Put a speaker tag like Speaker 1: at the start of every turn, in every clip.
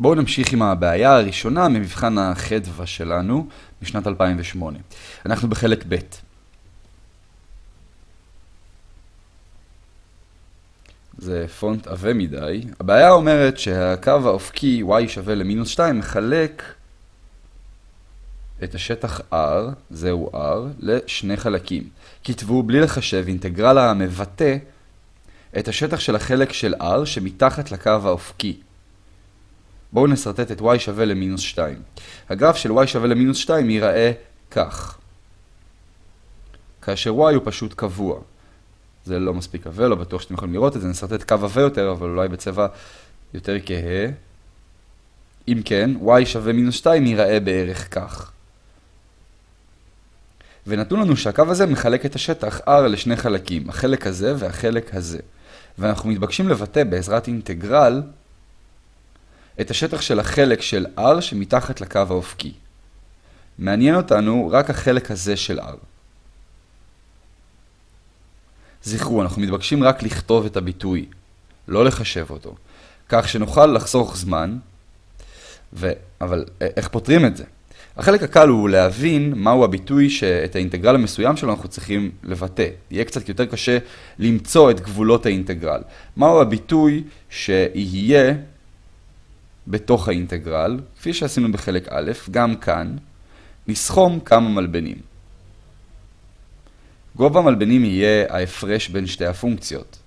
Speaker 1: בואו נמשיך עם הבעיה הראשונה ממבחן החדווה שלנו משנת 2008. אנחנו בחלק ב'. זה פונט עבה מדי. הבעיה אומרת שהקו האופקי y שווה למינוס 2 מחלק את השטח R, זהו R, לשני חלקים. כתבו בלי לחשב אינטגרל המבטא את השטח של החלק של R שמתחת לקו האופקי. בואו נסרטט את y שווה למינוס 2. הגרף של y שווה למינוס 2 ייראה כך. כאשר y הוא פשוט קבוע. זה לא מספיק עבה, לא בטוח שאתם יכולים לראות את זה, נסרטט קו עבה יותר, אבל אולי בצבע יותר כהה. אם כן, y שווה מינוס 2 ייראה בערך כך. ונתנו לנו שהקו הזה מחלק את השטח R לשני חלקים, החלק הזה והחלק הזה. ואנחנו מתבקשים לבטא בעזרת אינטגרל את השטח של החלק של R שמתחת לקו האופקי. מעניין אותנו רק החלק הזה של R. זכרו, אנחנו מתבקשים רק לכתוב את הביטוי, לא לחשב אותו, כך שנוכל לחסוך זמן, ו... אבל איך פותרים את זה? החלק הקל הוא להבין מהו הביטוי שאת האינטגרל המסוים שלו אנחנו צריכים לבטא. יהיה קצת יותר קשה למצוא את גבולות האינטגרל. מהו הביטוי שיהיה בתוך האינטגרל, כפי שעשינו בחלק א', גם כאן, נסכום כמה מלבנים. גובה המלבנים יהיה ההפרש בין שתי הפונקציות.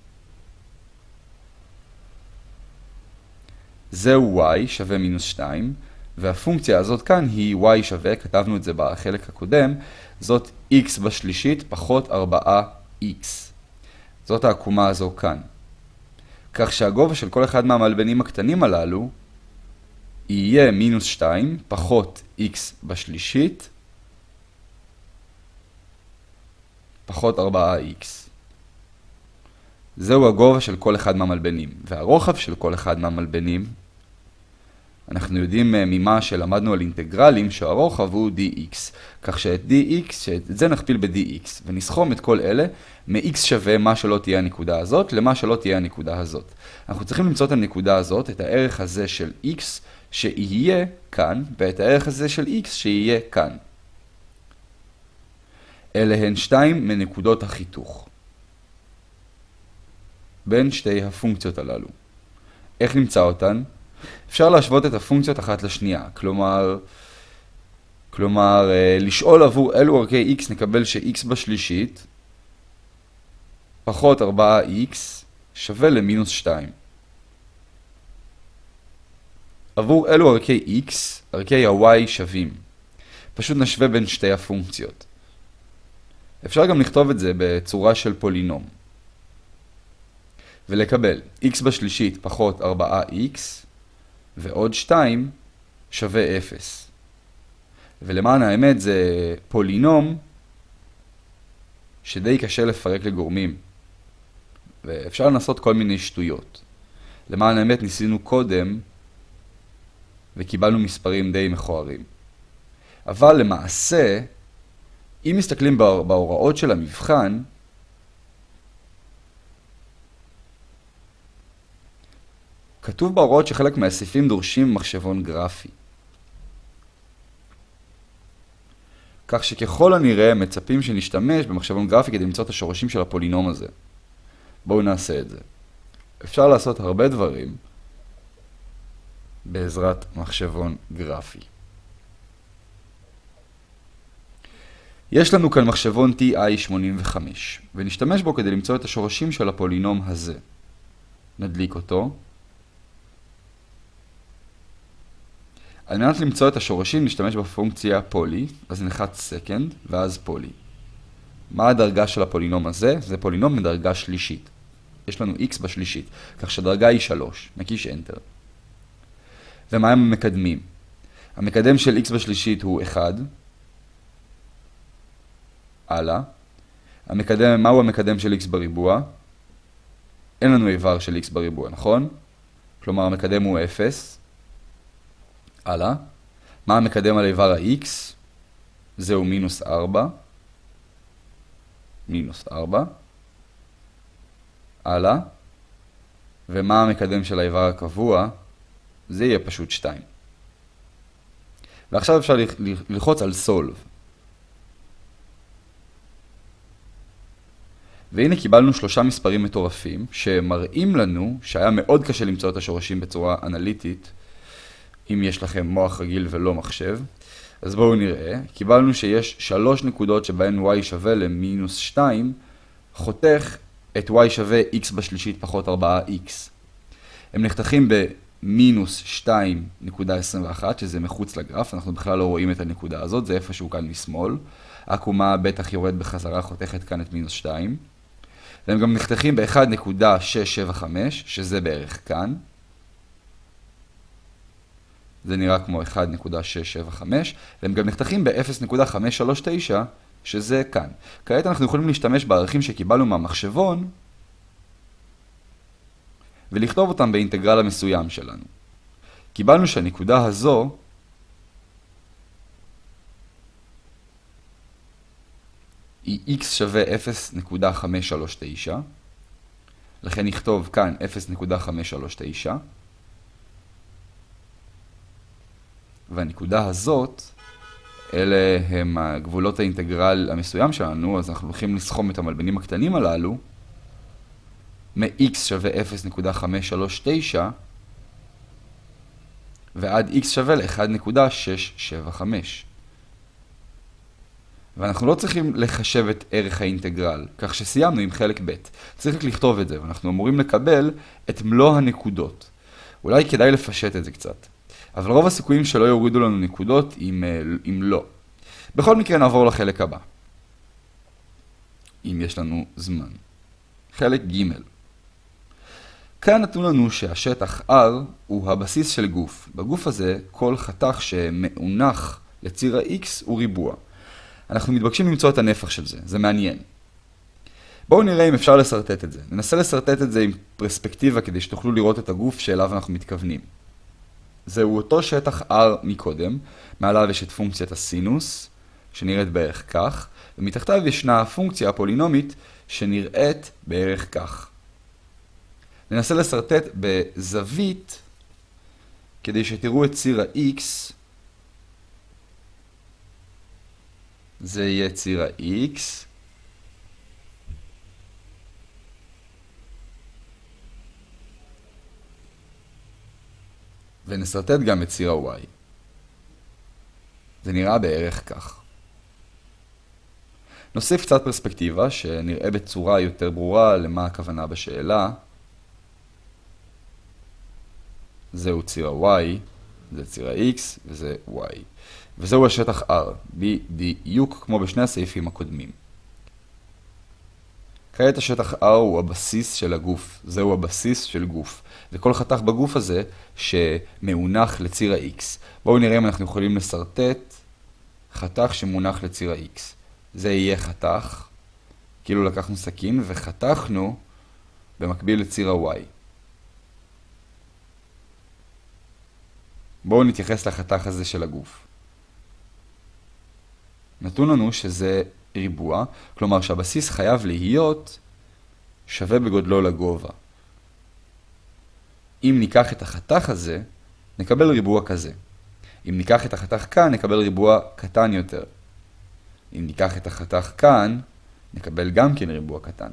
Speaker 1: זהו y שווה מינוס 2, והפונקציה הזאת כאן היא y שווה, כתבנו את זה בחלק הקודם, זאת x בשלישית פחות 4x. זאת העקומה הזו כאן. כך שהגובה של כל אחד מהמלבנים הקטנים הללו יהיה מינוס 2 פחות x בשלישית פחות 4x. זהו הגובה של כל אחד מהמלבנים, והרוחב של כל אחד מהמלבנים אנחנו יודעים אה, ממה שלמדנו על אינטגרלים שהרוחב הוא dx, כך שאת dx, שאת זה נכפיל ב-dx, ונסכום את כל אלה מ-x שווה מה שלא תהיה הנקודה הזאת למה שלא תהיה הנקודה הזאת. אנחנו צריכים למצוא את הנקודה הזאת, את הערך הזה של x שיהיה כאן, ואת הערך הזה של x שיהיה כאן. אלה הן שתיים מנקודות החיתוך בין שתי הפונקציות הללו. איך נמצא אותן? אפשר להשוות את הפונקציות אחת לשנייה, כלומר, כלומר, אה, לשאול עבור אילו ערכי x נקבל ש-x בשלישית פחות 4x שווה למינוס 2. עבור אילו ערכי x, ערכי ה-y שווים. פשוט נשווה בין שתי הפונקציות. אפשר גם לכתוב את זה בצורה של פולינום. ולקבל x בשלישית פחות 4x ועוד 2 שווה 0. ולמען האמת זה פולינום שדי קשה לפרק לגורמים. ואפשר לנסות כל מיני שטויות. למען האמת ניסינו קודם וקיבלנו מספרים די מכוערים. אבל למעשה, אם מסתכלים בהוראות של המבחן, כתוב בהוראות שחלק מהסעיפים דורשים מחשבון גרפי. כך שככל הנראה מצפים שנשתמש במחשבון גרפי כדי למצוא את השורשים של הפולינום הזה. בואו נעשה את זה. אפשר לעשות הרבה דברים בעזרת מחשבון גרפי. יש לנו כאן מחשבון TI85, ונשתמש בו כדי למצוא את השורשים של הפולינום הזה. נדליק אותו. על מנת למצוא את השורשים נשתמש בפונקציה פולי, אז נחץ סקנד, ואז פולי. מה הדרגה של הפולינום הזה? זה פולינום מדרגה שלישית. יש לנו x בשלישית, כך שהדרגה היא 3. נקיש Enter. ומה הם המקדמים? המקדם של x בשלישית הוא 1. הלאה. המקדם, מהו המקדם של x בריבוע? אין לנו איבר של x בריבוע, נכון? כלומר המקדם הוא 0. הלאה. מה המקדם על איבר ה-x? זהו מינוס 4. מינוס 4. הלאה. ומה המקדם של האיבר הקבוע? זה יהיה פשוט 2. ועכשיו אפשר ללחוץ על Solve. והנה קיבלנו שלושה מספרים מטורפים, שמראים לנו שהיה מאוד קשה למצוא את השורשים בצורה אנליטית, אם יש לכם מוח רגיל ולא מחשב. אז בואו נראה, קיבלנו שיש שלוש נקודות שבהן y שווה למינוס 2, חותך את y שווה x בשלישית פחות 4x. הם נחתכים במינוס 2.21, שזה מחוץ לגרף, אנחנו בכלל לא רואים את הנקודה הזאת, זה איפשהו כאן משמאל. העקומה בטח יורד בחזרה, חותכת כאן את מינוס 2. והם גם נחתכים ב-1.675, שזה בערך כאן. זה נראה כמו 1.675, והם גם נחתכים ב-0.539, שזה כאן. כעת אנחנו יכולים להשתמש בערכים שקיבלנו מהמחשבון, ולכתוב אותם באינטגרל המסוים שלנו. קיבלנו שהנקודה הזו היא x שווה 0.539, לכן נכתוב כאן 0.539, והנקודה הזאת, אלה הם הגבולות האינטגרל המסוים שלנו, אז אנחנו הולכים לסכום את המלבנים הקטנים הללו, מ-x שווה 0.539 ועד x שווה ל-1.675. ואנחנו לא צריכים לחשב את ערך האינטגרל, כך שסיימנו עם חלק ב'. צריך רק לכתוב את זה, ואנחנו אמורים לקבל את מלוא הנקודות. אולי כדאי לפשט את זה קצת. אבל רוב הסיכויים שלא יורידו לנו נקודות אם, אה, אם לא. בכל מקרה נעבור לחלק הבא. אם יש לנו זמן. חלק ג' כאן נתנו לנו שהשטח R הוא הבסיס של גוף. בגוף הזה כל חתך שמאונח לציר ה-X הוא ריבוע. אנחנו מתבקשים למצוא את הנפח של זה, זה מעניין. בואו נראה אם אפשר לסרטט את זה. ננסה לסרטט את זה עם פרספקטיבה כדי שתוכלו לראות את הגוף שאליו אנחנו מתכוונים. זהו אותו שטח R מקודם, מעליו יש את פונקציית הסינוס, שנראית בערך כך, ומתחתיו ישנה הפונקציה הפולינומית שנראית בערך כך. ננסה לסרטט בזווית כדי שתראו את ציר ה-X זה יהיה ציר ה-x. ונסרטט גם את ציר ה-y. זה נראה בערך כך. נוסיף קצת פרספקטיבה, שנראה בצורה יותר ברורה למה הכוונה בשאלה. זהו ציר ה-y, זה ציר ה-x וזה y. וזהו השטח R, בדיוק כמו בשני הסעיפים הקודמים. כעת השטח R הוא הבסיס של הגוף, זהו הבסיס של גוף. וכל חתך בגוף הזה שמאונח לציר ה-X. בואו נראה אם אנחנו יכולים לסרטט חתך שמונח לציר ה-X. זה יהיה חתך, כאילו לקחנו סכין וחתכנו במקביל לציר ה-Y. בואו נתייחס לחתך הזה של הגוף. נתון לנו שזה ריבוע, כלומר שהבסיס חייב להיות שווה בגודלו לגובה. אם ניקח את החתך הזה, נקבל ריבוע כזה. אם ניקח את החתך כאן, נקבל ריבוע קטן יותר. אם ניקח את החתך כאן, נקבל גם כן ריבוע קטן.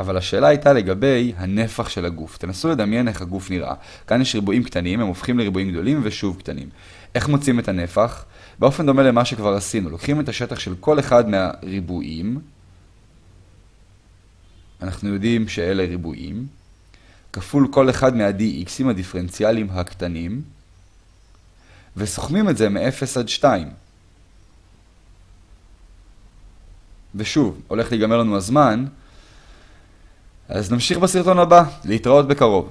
Speaker 1: אבל השאלה הייתה לגבי הנפח של הגוף. תנסו לדמיין איך הגוף נראה. כאן יש ריבועים קטנים, הם הופכים לריבועים גדולים ושוב קטנים. איך מוצאים את הנפח? באופן דומה למה שכבר עשינו. לוקחים את השטח של כל אחד מהריבועים, אנחנו יודעים שאלה ריבועים, כפול כל אחד מה-dx'ים הדיפרנציאליים הקטנים, וסוכמים את זה מ-0 עד 2. ושוב, הולך להיגמר לנו הזמן, אז נמשיך בסרטון הבא, להתראות בקרוב.